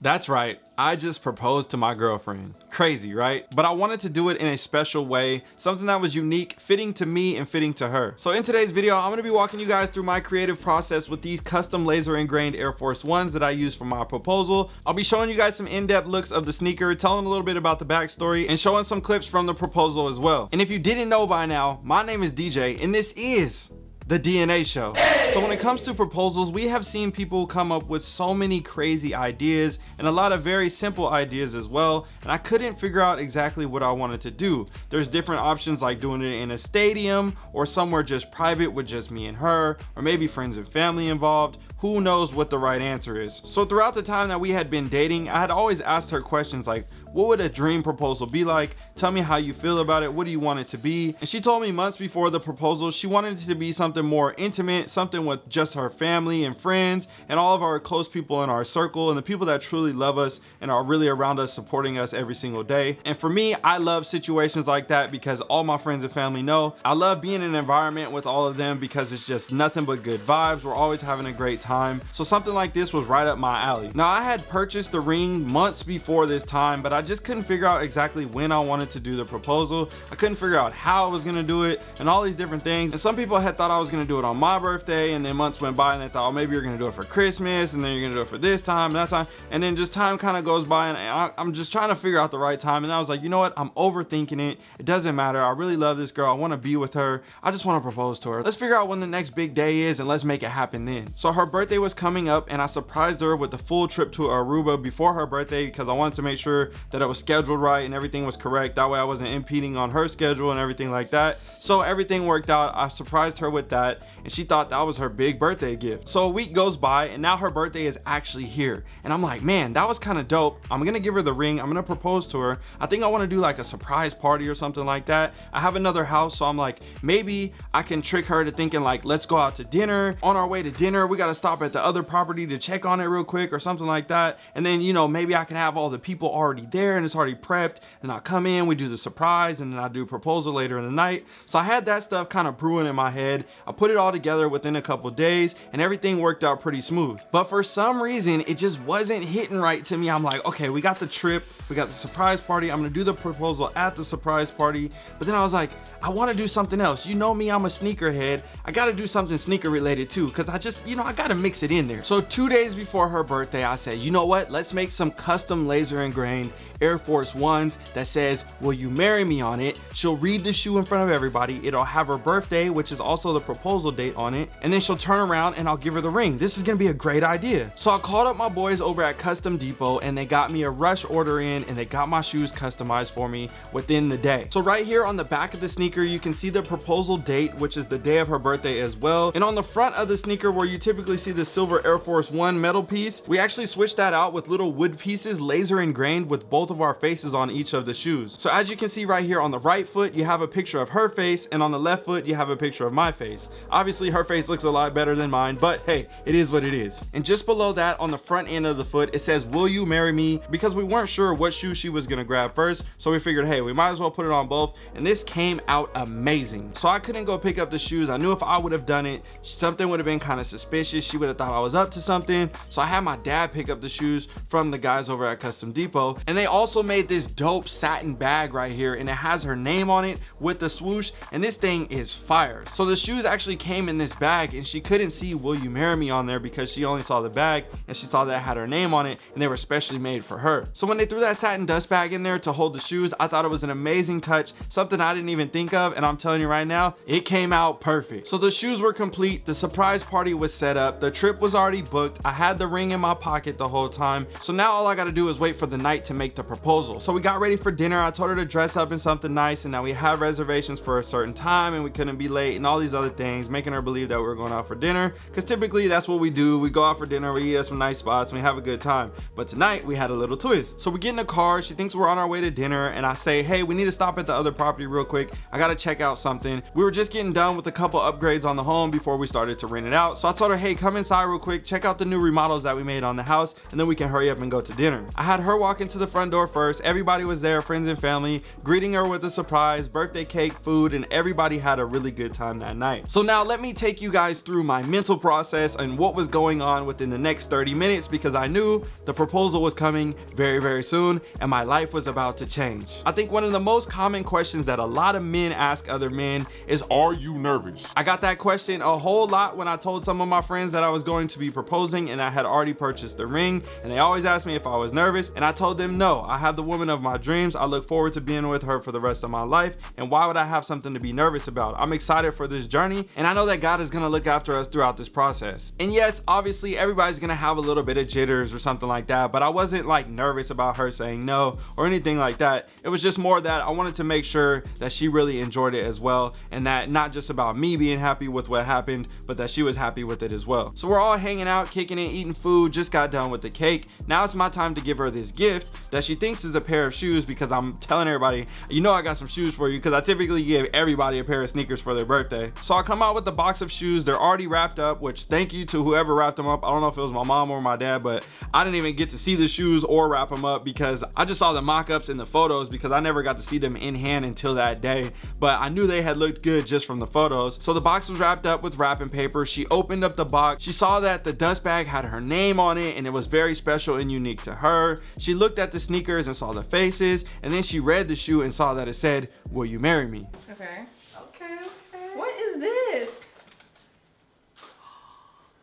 That's right, I just proposed to my girlfriend. Crazy, right? But I wanted to do it in a special way, something that was unique, fitting to me and fitting to her. So in today's video, I'm gonna be walking you guys through my creative process with these custom laser ingrained Air Force Ones that I use for my proposal. I'll be showing you guys some in-depth looks of the sneaker, telling a little bit about the backstory, and showing some clips from the proposal as well. And if you didn't know by now, my name is DJ, and this is the DNA show. So when it comes to proposals, we have seen people come up with so many crazy ideas and a lot of very simple ideas as well. And I couldn't figure out exactly what I wanted to do. There's different options like doing it in a stadium or somewhere just private with just me and her, or maybe friends and family involved who knows what the right answer is. So throughout the time that we had been dating, I had always asked her questions like, what would a dream proposal be like? Tell me how you feel about it. What do you want it to be? And she told me months before the proposal, she wanted it to be something more intimate, something with just her family and friends and all of our close people in our circle and the people that truly love us and are really around us, supporting us every single day. And for me, I love situations like that because all my friends and family know I love being in an environment with all of them because it's just nothing but good vibes. We're always having a great time time. So something like this was right up my alley. Now i had purchased the ring months before this time but i just couldn't figure out exactly when i wanted to do the proposal. I couldn't figure out how i was going to do it and all these different things. And some people had thought i was going to do it on my birthday and then months went by and they thought oh, maybe you're going to do it for christmas and then you're going to do it for this time and that time. And then just time kind of goes by and I, i'm just trying to figure out the right time. And i was like you know what? I'm overthinking it. It doesn't matter. I really love this girl. I want to be with her. I just want to propose to her. Let's figure out when the next big day is and let's make it happen then. So her birthday was coming up and I surprised her with the full trip to Aruba before her birthday because I wanted to make sure that it was scheduled right and everything was correct. That way I wasn't impeding on her schedule and everything like that. So everything worked out. I surprised her with that and she thought that was her big birthday gift. So a week goes by and now her birthday is actually here. And I'm like, man, that was kind of dope. I'm gonna give her the ring. I'm gonna propose to her. I think I wanna do like a surprise party or something like that. I have another house, so I'm like, maybe I can trick her to thinking like, let's go out to dinner. On our way to dinner, we gotta stop at the other property to check on it real quick or something like that. And then, you know, maybe I can have all the people already there and it's already prepped and I come in, we do the surprise and then I do proposal later in the night. So I had that stuff kind of brewing in my head. I put it all together within a couple days and everything worked out pretty smooth. But for some reason, it just wasn't hitting right to me. I'm like, okay, we got the trip, we got the surprise party. I'm gonna do the proposal at the surprise party. But then I was like, I want to do something else. You know me, I'm a sneakerhead. I got to do something sneaker related too because I just, you know, I got to mix it in there. So two days before her birthday, I said, you know what? Let's make some custom laser ingrained Air Force Ones that says, will you marry me on it? She'll read the shoe in front of everybody. It'll have her birthday, which is also the proposal date on it. And then she'll turn around and I'll give her the ring. This is going to be a great idea. So I called up my boys over at Custom Depot and they got me a rush order in and they got my shoes customized for me within the day. So right here on the back of the sneaker, you can see the proposal date, which is the day of her birthday as well. And on the front of the sneaker where you typically see the silver Air Force One metal piece, we actually switched that out with little wood pieces laser ingrained with both of our faces on each of the shoes. So as you can see right here on the right foot, you have a picture of her face and on the left foot, you have a picture of my face. Obviously her face looks a lot better than mine, but hey, it is what it is. And just below that on the front end of the foot, it says, will you marry me? Because we weren't sure what shoe she was gonna grab first. So we figured, hey, we might as well put it on both. And this came out amazing. So I couldn't go pick up the shoes. I knew if I would have done it, something would have been kind of suspicious. She would have thought I was up to something. So I had my dad pick up the shoes from the guys over at Custom Depot. And they also made this dope satin bag right here. And it has her name on it with the swoosh. And this thing is fire. So the shoes actually came in this bag and she couldn't see Will You Marry Me on there because she only saw the bag and she saw that had her name on it and they were specially made for her. So when they threw that satin dust bag in there to hold the shoes, I thought it was an amazing touch, something I didn't even think of. And I'm telling you right now, it came out perfect. So the shoes were complete. The surprise party was set up. The trip was already booked. I had the ring in my pocket the whole time. So now all I got to do is wait for the night to make the proposal. So we got ready for dinner. I told her to dress up in something nice and now we had reservations for a certain time and we couldn't be late and all these other things, making her believe that we were going out for dinner. Cause typically that's what we do. We go out for dinner, we eat at some nice spots and we have a good time. But tonight we had a little twist. So we get in the car. She thinks we're on our way to dinner and I say, hey, we need to stop at the other property real quick. I gotta check out something. We were just getting done with a couple upgrades on the home before we started to rent it out. So I told her, hey, come inside real quick, check out the new remodels that we made on the house, and then we can hurry up and go to dinner. I had her walk into the front door first. Everybody was there, friends and family, greeting her with a surprise, birthday cake, food, and everybody had a really good time that night. So now let me take you guys through my mental process and what was going on within the next 30 minutes because I knew the proposal was coming very, very soon and my life was about to change. I think one of the most common questions that a lot of men ask other men is, are you nervous? I got that question a whole lot when I told some of my friends that I was going to be proposing and I had already purchased the ring and they always asked me if I was nervous and I told them no, I have the woman of my dreams. I look forward to being with her for the rest of my life and why would I have something to be nervous about? I'm excited for this journey and I know that God is gonna look after us throughout this process. And yes, obviously everybody's gonna have a little bit of jitters or something like that, but I wasn't like nervous about her saying no or anything like that. It was just more that I wanted to make sure that she really enjoyed it as well and that not just about me being happy with what happened, but that she was happy with it as well. So we're all hanging out, kicking it, eating food, just got done with the cake. Now it's my time to give her this gift that she thinks is a pair of shoes because I'm telling everybody, you know I got some shoes for you because I typically give everybody a pair of sneakers for their birthday. So I come out with the box of shoes. They're already wrapped up, which thank you to whoever wrapped them up. I don't know if it was my mom or my dad, but I didn't even get to see the shoes or wrap them up because I just saw the mock-ups in the photos because I never got to see them in hand until that day. But I knew they had looked good just from the photos. So the box was wrapped up with wrapping paper. She opened up the box. She saw that the dust bag had her name on it and it was very special and unique to her. She looked at the sneakers and saw the faces and then she read the shoe and saw that it said, will you marry me? Okay. Okay, okay. What is this?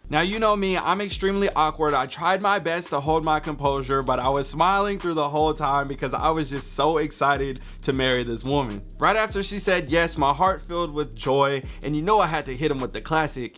Now you know me, I'm extremely awkward. I tried my best to hold my composure, but I was smiling through the whole time because I was just so excited to marry this woman. Right after she said yes, my heart filled with joy, and you know I had to hit him with the classic.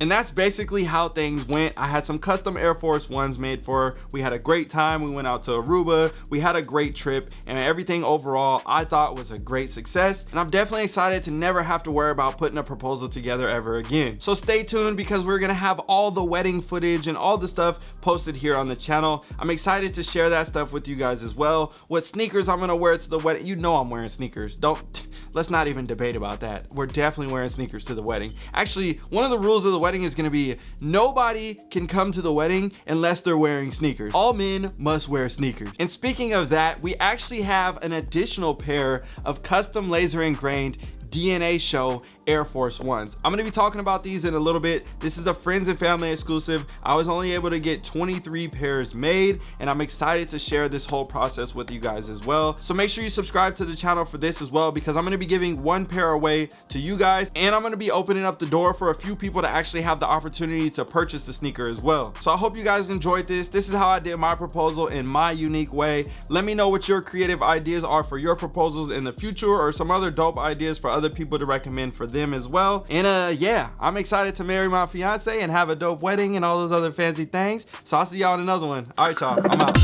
And that's basically how things went. I had some custom air force ones made for her. We had a great time. We went out to aruba. We had a great trip and everything overall i thought was a great success. And i'm definitely excited to never have to worry about putting a proposal together ever again. So stay tuned because we're gonna have all the wedding footage and all the stuff posted here on the channel. I'm excited to share that stuff with you guys as well. What sneakers i'm gonna wear to the wedding you know i'm wearing sneakers. Don't let's not even debate about that. We're definitely wearing sneakers to the wedding. Actually one of the rules of the wedding is going to be nobody can come to the wedding unless they're wearing sneakers. All men must wear sneakers. And speaking of that we actually have an additional pair of custom laser engraved DNA show Air Force Ones. I'm gonna be talking about these in a little bit. This is a friends and family exclusive. I was only able to get 23 pairs made and I'm excited to share this whole process with you guys as well. So make sure you subscribe to the channel for this as well because I'm gonna be giving one pair away to you guys and I'm gonna be opening up the door for a few people to actually have the opportunity to purchase the sneaker as well. So I hope you guys enjoyed this. This is how I did my proposal in my unique way. Let me know what your creative ideas are for your proposals in the future or some other dope ideas for other other people to recommend for them as well. And uh yeah i'm excited to marry my fiance and have a dope wedding and all those other fancy things. So i'll see y'all in another one. All right y'all. I'm out.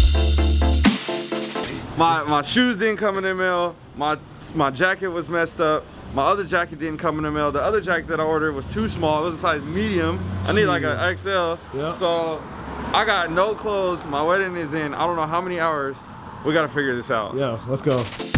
My my shoes didn't come in the mail. My my jacket was messed up. My other jacket didn't come in the mail. The other jacket that i ordered was too small. It was a size medium. I need like an xl yeah. so i got no clothes. My wedding is in i don't know how many hours. We got to figure this out. Yeah let's go